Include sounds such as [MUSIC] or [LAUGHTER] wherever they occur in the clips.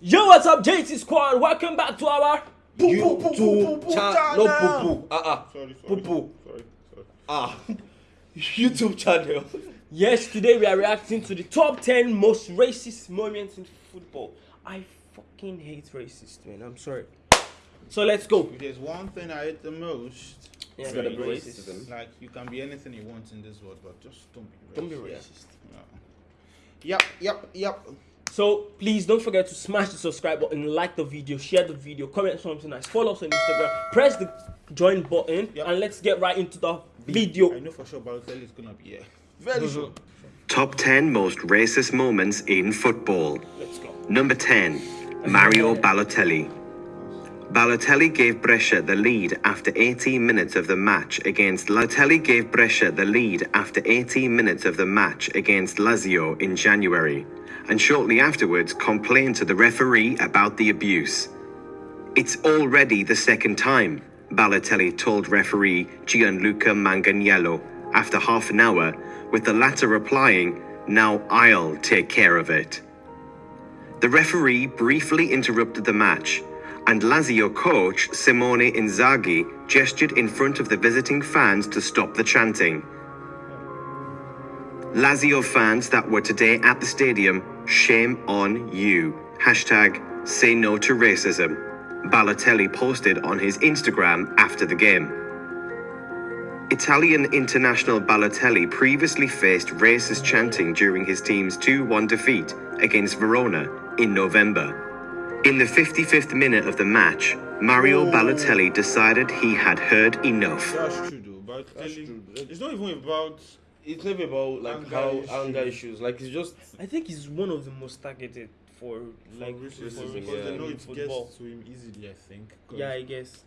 Yo, what's up, JT Squad? Welcome back to our YouTube channel. No poo poo. Uh uh. Sorry, sorry. poo. Sorry, sorry. Ah. [LAUGHS] YouTube channel. Yes, today we are reacting to the top 10 most racist moments in football. I fucking hate racist, man. I'm sorry. So let's go. If there's one thing I hate the most, Yeah, it's gotta be racist. racism. like you can be anything you want in this world, but just don't be racist. Don't be racist. No. Yep, yep, yep. So please don't forget to smash the subscribe button, like the video, share the video, comment something nice, follow us on Instagram, press the join button, Yep. and let's get right into the video. I video. know for sure Balotelli is gonna be here. Very sure. Top 10 most racist moments in football. Let's go. Number 10, Mario Balotelli. Balotelli gave Brescia the lead after 18 minutes of the match against Balotelli gave Brescia the lead after 18 minutes of the match against Lazio in January and shortly afterwards complained to the referee about the abuse. It's already the second time, Balotelli told referee Gianluca Manganiello after half an hour, with the latter replying, Now I'll take care of it. The referee briefly interrupted the match, and Lazio coach Simone Inzaghi gestured in front of the visiting fans to stop the chanting. Lazio fans that were today at the stadium, shame on you. Hashtag say no to racism. Balotelli posted on his Instagram after the game. Italian international Balotelli previously faced racist chanting during his team's 2 1 defeat against Verona in November. In the 55th minute of the match, Mario Oh. Balotelli decided he had heard enough. That's true though. Balotelli, it's not even about. It's never about like Anger how issues. anger issues. Like it's just I think he's one of the most targeted for like Like for racism, racism, because yeah. they know it football. gets to him easily. I think. 'Cause Yeah, I guess.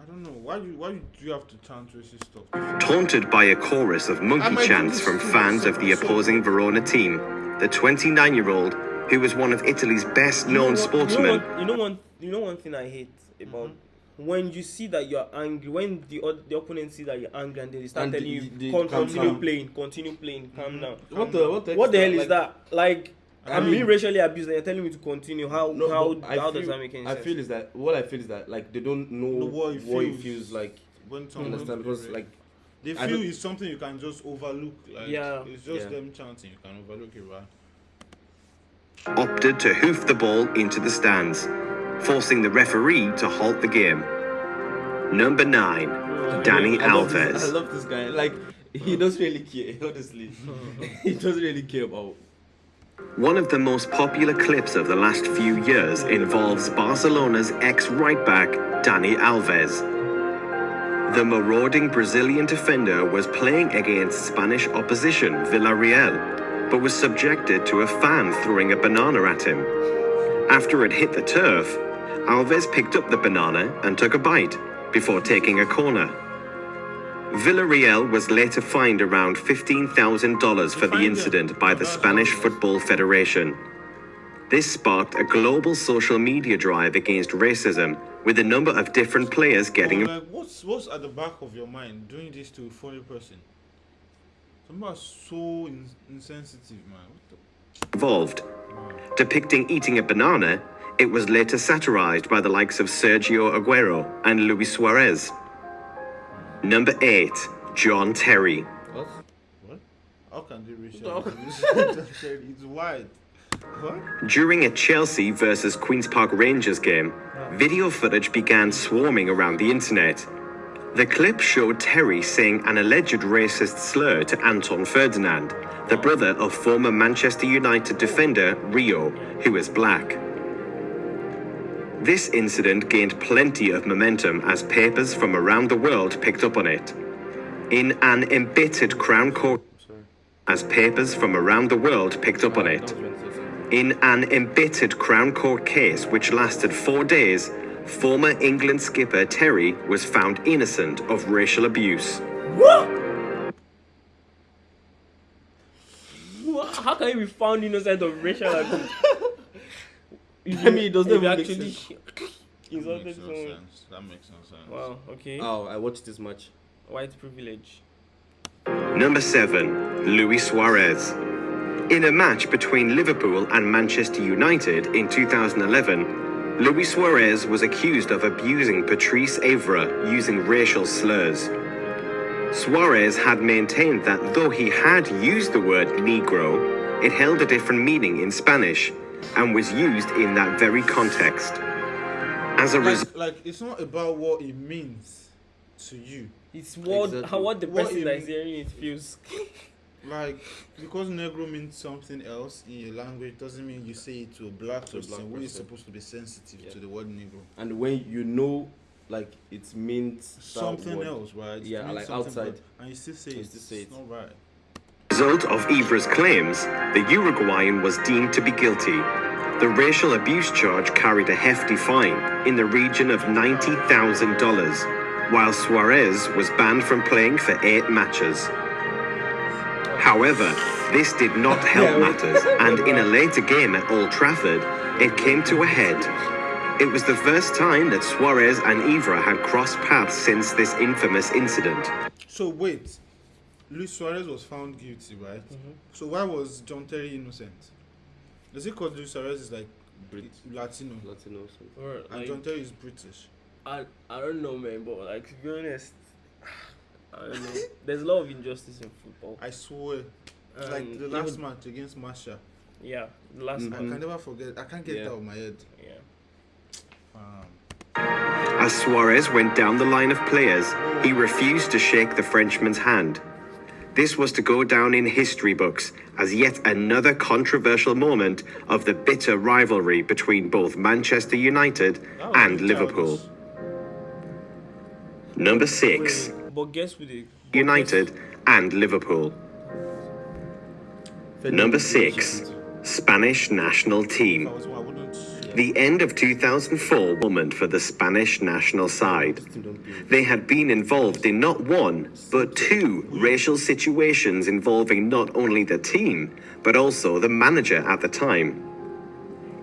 I don't know why you why do you have to chant racist stuff. Taunted by a chorus of monkey chants from fans of the opposing Verona team, the 29 year old, who was one of Italy's best-known sportsmen, You know, what, you know one. You know one thing I hate about Mm-hmm. When you see that you're angry. When the oth- the opponent see that you're angry and they start And telling the- you the- "Con- continue down." playing, continue playing, calm mm-hmm. down. what the what the What the hell like, is that? Like I I'm mean- being racially abused and you're telling me to continue. How No, how I how feel, does that make any I sense? feel is that what I feel is that like they don't know Know what it what it feels. feels like. When someone Understand? Because like they I feel don't- it's something you can just overlook. Like Yeah. it's just Yeah. them chanting. You can overlook it, right? opted to hoof the ball into the stands, forcing the referee to halt the game. Number 9, Dani I love this- I Alves. love this guy. Like he doesn't really care. [LAUGHS] Honestly, [LAUGHS] he doesn't really care about. One of the most popular clips of the last few years involves Barcelona's ex right back, Dani Alves. The marauding Brazilian defender was playing against Spanish opposition Villarreal, but was subjected to a fan throwing a banana at him. After it hit the turf, Alves picked up the banana and took a bite before taking a corner. Villarreal was later fined around $15,000 for the incident by the Spanish. Football Federation. This sparked a global social media drive against racism, with a number of different players getting like what's what's at the back of your mind doing this to a funny person? Some are so in- insensitive, man. What involved. Depicting eating a banana, it was later satirized by the likes of Sergio Aguero and Luis Suarez. Number 8, John Terry. What? What? How can they reach What out? the- it's wide. What? During a Chelsea versus Queen's Park Rangers game, video footage began swarming around the internet. The clip showed Terry saying an alleged racist slur to Anton Ferdinand, the brother of former Manchester United defender Rio, who is black. This incident gained plenty of momentum as papers from around the world picked up on it. In an embittered Crown Court, as papers from around the world picked up on it. In an embittered Crown Court case which lasted four days, former England skipper Terry was found innocent of racial abuse. What? What? How can you be found innocent of racial abuse? [LAUGHS] I mean, it doesn't If you even make actually sense. [LAUGHS] That insulted makes no someone. sense. That makes no sense. Wow. Okay. Oh, I watched this match. White privilege. Number 7. Luis Suarez. In a match between Liverpool and Manchester United in 2011, Luis Suarez was accused of abusing Patrice Evra using racial slurs. Suarez had maintained that though he had used the word Negro, it held a different meaning in Spanish and was used in that very context. As a result, Like, like it's not about what it means to you. It's what Exactly. how what the What person you that is hearing it feels. [LAUGHS] Like because Negro means something else in your language doesn't mean you say it to a black To a person. black We're supposed to be sensitive Yeah. to the word Negro. And when you know, like it means Something word. else, right? It Yeah, like outside. bad, and you still say You it. it's it. not right. Result of Evra's claims, the Uruguayan was deemed to be guilty. The racial abuse charge carried a hefty fine in the region of $90,000, while Suarez was banned from playing for eight matches. However, this did not help matters, and in a later game at Old Trafford, it came to a head. It was the first time that Suarez and Evra had crossed paths since this infamous incident. So wait, Luis Suarez was found guilty, right? Mm-hmm. So why was John Terry innocent? Is it because Luis Suarez is like Brit- Latino Latino. or something. Or, and John Terry is British? I I don't know, man, but like to be honest, [SIGHS] I don't know. There's a lot of injustice in football. I swear. like the last even- match against Marshall. Yeah, the last Mhm. I can never forget. I can't get Yeah. that out of my head. Yeah. Um, As Suarez went down the line of players, he refused to shake the Frenchman's hand. This was to go down in history books as yet another controversial moment of the bitter rivalry between both Manchester United oh, that and Liverpool. Number 6, Wait, but guess who the but United and Liverpool. Number 6, Spanish national team. The end of 2004 moment for the Spanish national side. They had been involved in not one, but two racial situations involving not only the team, but also the manager at the time.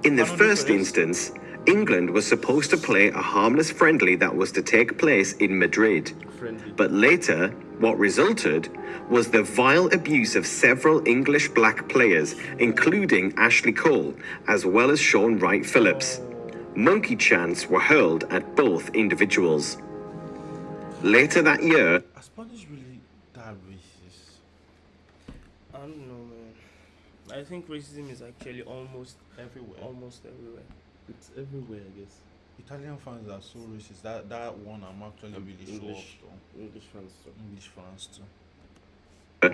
In the first instance, England was supposed to play a harmless friendly that was to take place in Madrid. Friendly. But later, what resulted was the vile abuse of several English black players, including Ashley Cole, as well as Shaun Wright Phillips. Monkey chants were hurled at both individuals. Later that year, Spanish really that racist? I don't know, man. I think racism is actually almost Everywhere. almost everywhere. It's everywhere, I guess. Italian fans are so racist. That that one I'm actually Um, really English. sure of. English fans too. English fans too.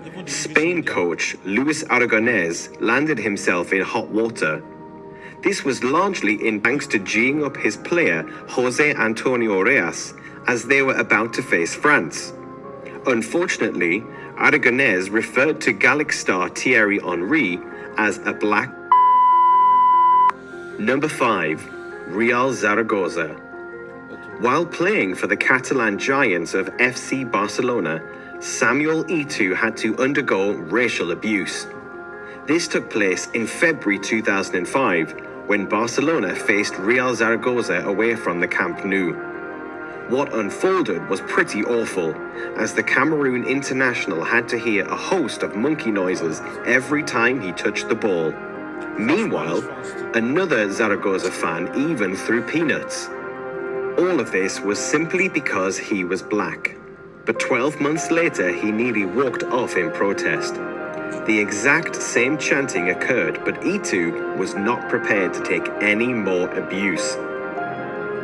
Even Spain coach Luis Aragonés landed himself in hot water. This was largely in thanks to geeing up his player Jose Antonio Reyes as they were about to face France. Unfortunately, Aragonés referred to Gallic star Thierry Henry as a black. Number 5. Real Zaragoza. While playing for the Catalan Giants of FC Barcelona, Samuel Eto'o had to undergo racial abuse. This took place in February 2005 when Barcelona faced Real Zaragoza away from the Camp Nou. What unfolded was pretty awful, as the Cameroon international had to hear a host of monkey noises every time he touched the ball. Meanwhile, another Zaragoza fan even threw peanuts. All of this was simply because he was black. But 12 months later, he nearly walked off in protest. The exact same chanting occurred, but Eto'o was not prepared to take any more abuse.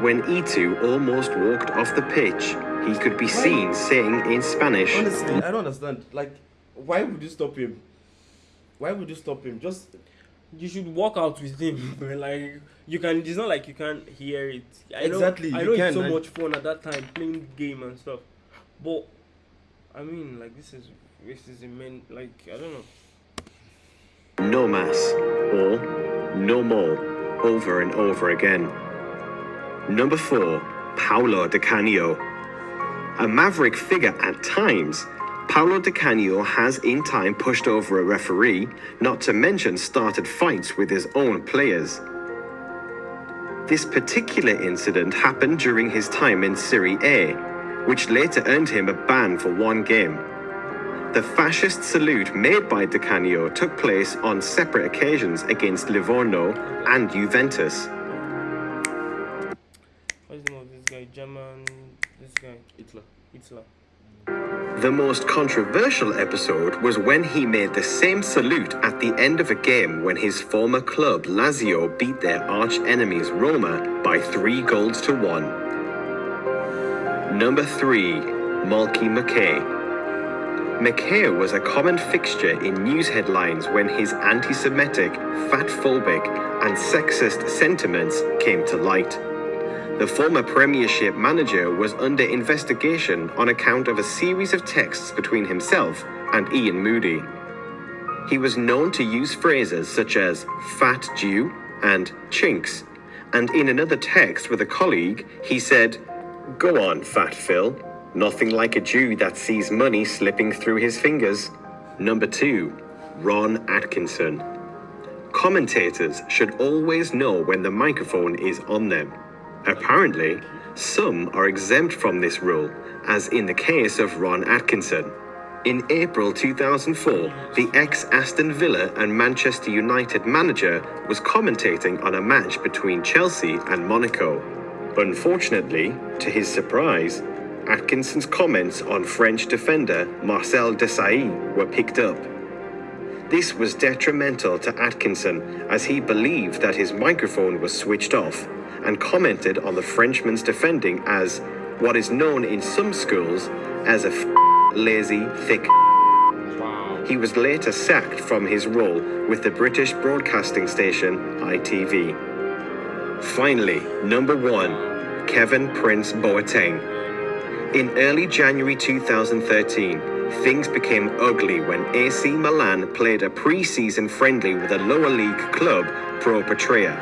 When Eto'o almost walked off the pitch, he could be seen saying in Spanish, Honestly, I don't understand. Like, why would you stop him? Why would you stop him? Just You should walk out with him. [LAUGHS] like you can. It's not like you can't hear it. I know, Exactly, I you know can, it's so and- much fun at that time playing game and stuff. But I mean, like this is racism. Man, like I don't know. no mass or no more, over and over again. Number 4, Paolo Di Canio. A maverick figure at times, Paolo Di Canio has in time pushed over a referee, not to mention started fights with his own players. This particular incident happened during his time in Serie A, which later earned him a ban for one game. the fascist salute made by Di Canio took place on separate occasions against Livorno and Juventus. What's the name of this guy? German. This guy. Hitler. Hitler. The most controversial episode was when he made the same salute at the end of a game when his former club Lazio beat their arch enemies Roma by three goals to one. Number three, Malky Mackay. Mackay was a common fixture in news headlines when his anti Semitic, fat phobic, and sexist sentiments came to light. The former Premiership manager was under investigation on account of a series of texts between himself and Iain Moody. He was known to use phrases such as fat Jew and chinks, and in another text with a colleague, he said, Go on, fat Phil. Nothing like a Jew that sees money slipping through his fingers. Number two, Ron Atkinson. Commentators should always know when the microphone is on them. Apparently, some are exempt from this rule, as in the case of Ron Atkinson. In April 2004, the ex Aston Villa and Manchester United manager was commentating on a match between Chelsea and Monaco. Unfortunately, to his surprise, Atkinson's comments on French defender Marcel Desailly were picked up. This was detrimental to Atkinson as he believed that his microphone was switched off and commented on the Frenchman's defending as what is known in some schools as a lazy, thick. He was later sacked from his role with the British broadcasting station ITV. Finally, number one, Kevin Prince Boateng. In early January 2013, things became ugly when AC Milan played a pre-season friendly with a lower league club, Pro Patria.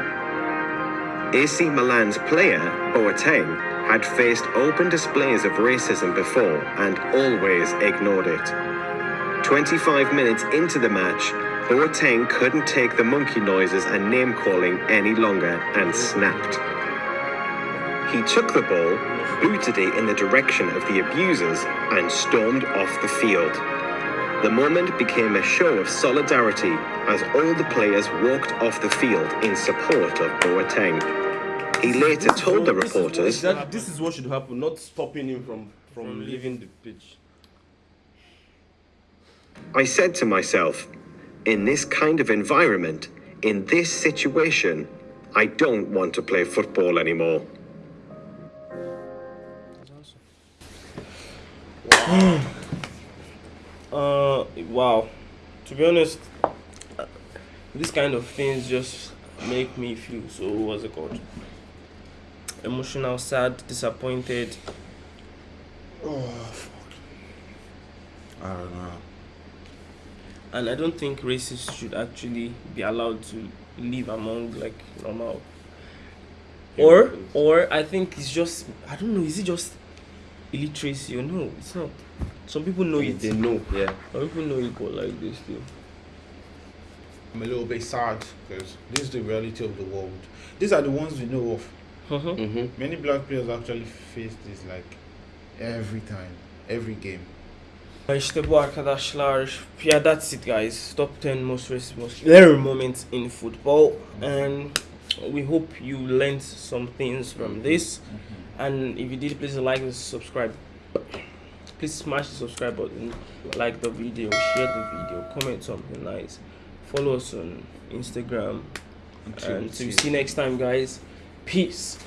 AC Milan's player, Boateng, had faced open displays of racism before and always ignored it. 25 minutes into the match, Boateng couldn't take the monkey noises and name calling any longer and snapped. He took the ball, booted it in the direction of the abusers, and stormed off the field. The moment became a show of solidarity as all the players walked off the field in support of Boateng. He later told the This is reporters That, this is what should happen, not stopping him from from leaving the pitch. I said to myself, in this kind of environment, in this situation, I don't want to play football anymore. [SIGHS] Uh, wow. To be honest, this kind of things just make me feel so what's it called? Emotional, sad, disappointed. Oh, fuck. I don't know. and I don't think racists should actually be allowed to live among like normal. Or or I think it's just I don't know. Is it just illiteracy you know It's not. Some people know it. They know, yeah. Some people know it, but like this still. I'm a little bit sad because this is the reality of the world. These are the ones we know of. Uh-huh. Mm-hmm. Many black players actually face this like every time, every game. İşte bu arkadaşlar. Yeah, that's it guys. Top 10 most racist most rare moments in football and we hope you learned some things from mm-hmm. this. Mm-hmm. And if you did, please like and subscribe. Please smash the subscribe button, like the video, share the video, comment something nice. Follow us on Instagram. And to see you next time, guys. Peace.